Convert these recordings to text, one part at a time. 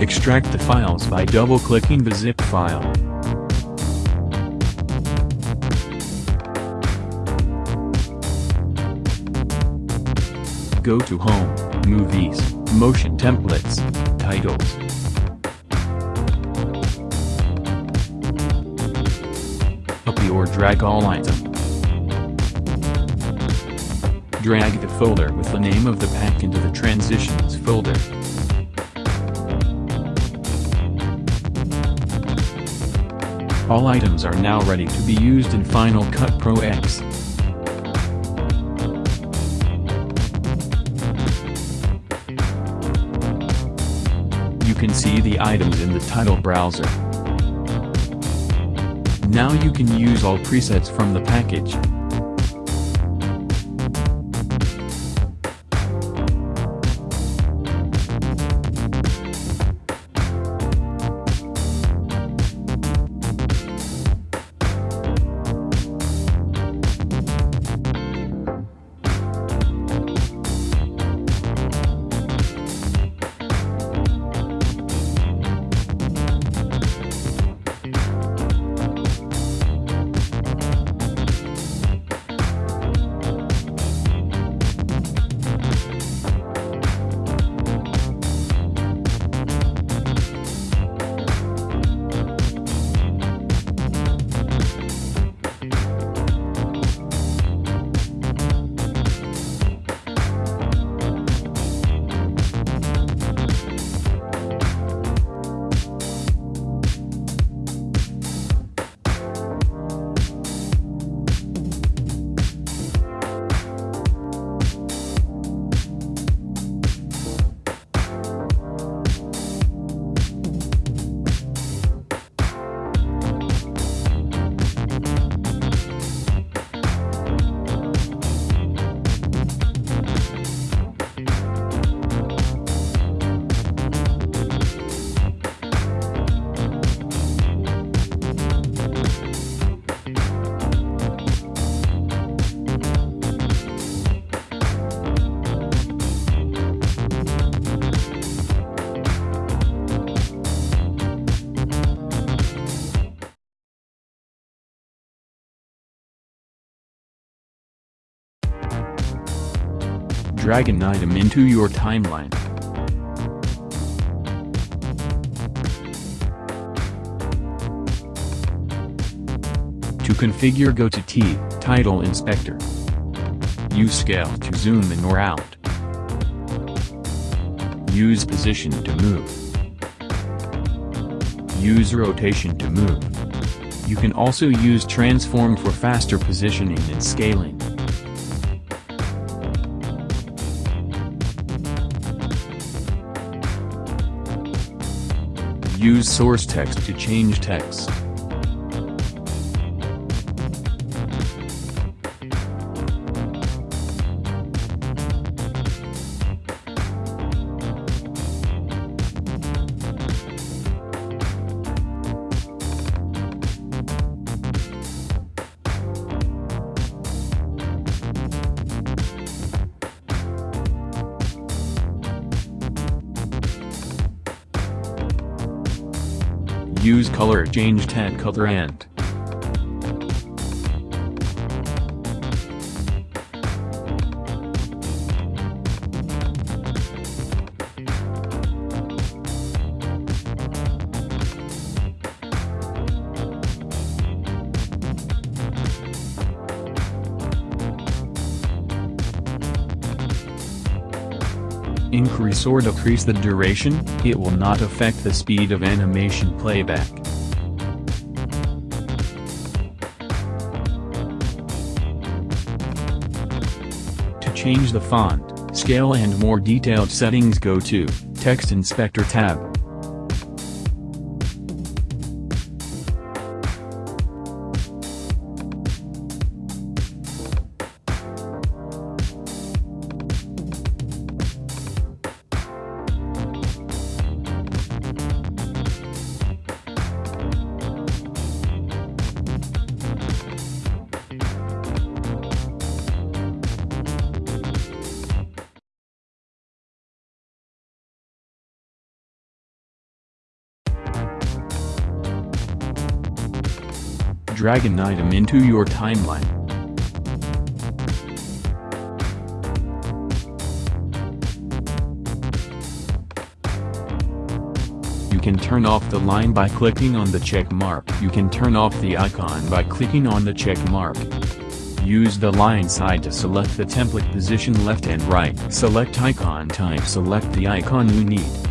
Extract the files by double-clicking the zip file. Go to Home, Movies, Motion Templates, Titles. Copy or drag all item. Drag the folder with the name of the pack into the Transitions folder. All items are now ready to be used in Final Cut Pro X. You can see the items in the title browser. Now you can use all presets from the package. Drag an item into your timeline. To configure go to T, Title Inspector. Use Scale to zoom in or out. Use Position to move. Use Rotation to move. You can also use Transform for faster positioning and scaling. Use source text to change text. Use color change tag color and increase or decrease the duration, it will not affect the speed of animation playback. To change the font, scale and more detailed settings go to, Text Inspector tab. Drag an item into your timeline. You can turn off the line by clicking on the check mark. You can turn off the icon by clicking on the check mark. Use the line side to select the template position left and right. Select icon type select the icon you need.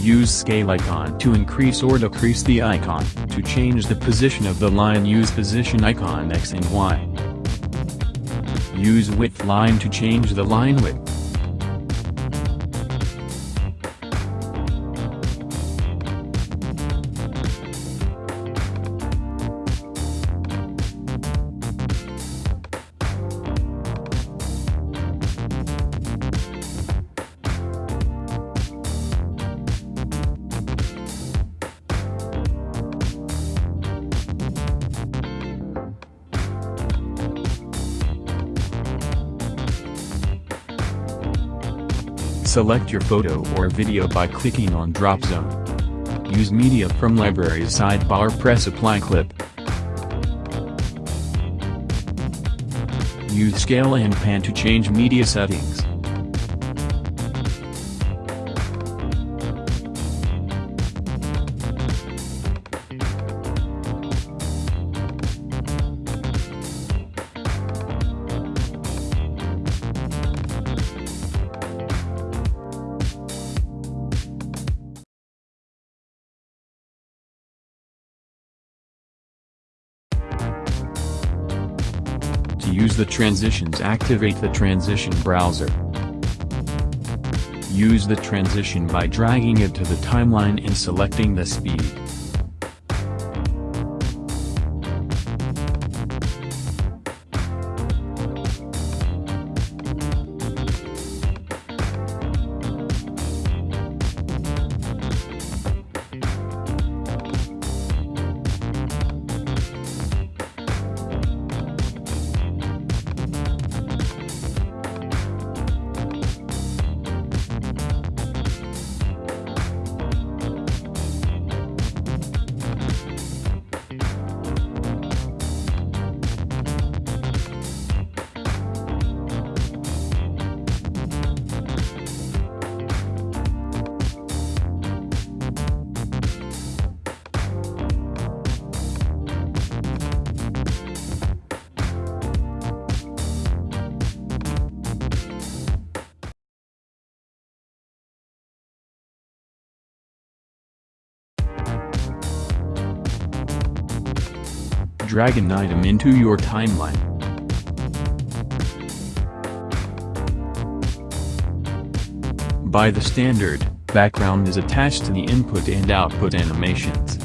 Use scale icon to increase or decrease the icon. To change the position of the line use position icon X and Y. Use width line to change the line width. Select your photo or video by clicking on drop zone. Use media from libraries sidebar press apply clip. Use scale and pan to change media settings. Use the transitions activate the transition browser. Use the transition by dragging it to the timeline and selecting the speed. Drag an item into your timeline. By the standard, background is attached to the input and output animations.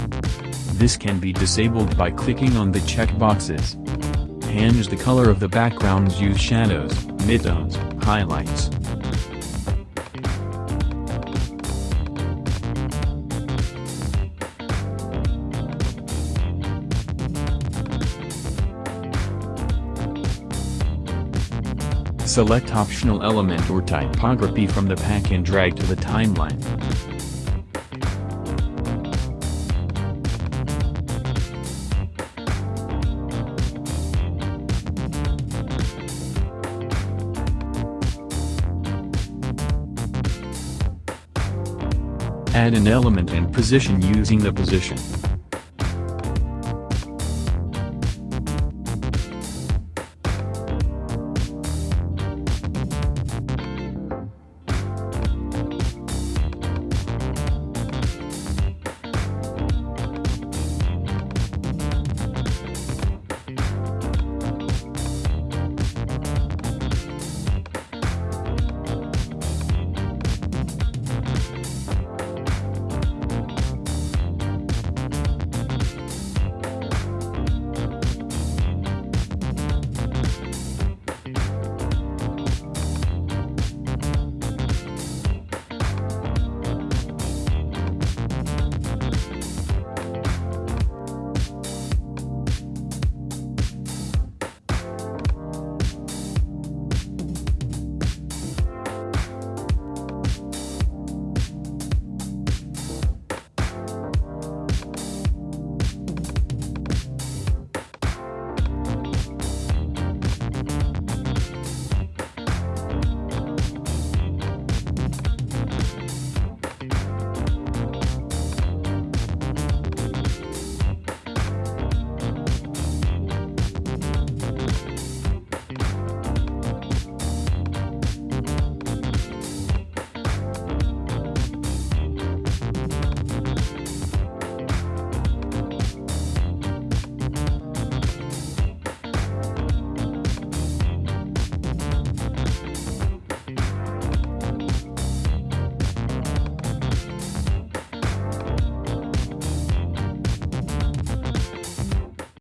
This can be disabled by clicking on the checkboxes. Change the color of the backgrounds use shadows, midtones, highlights, Select optional element or typography from the pack and drag to the timeline. Add an element and position using the position.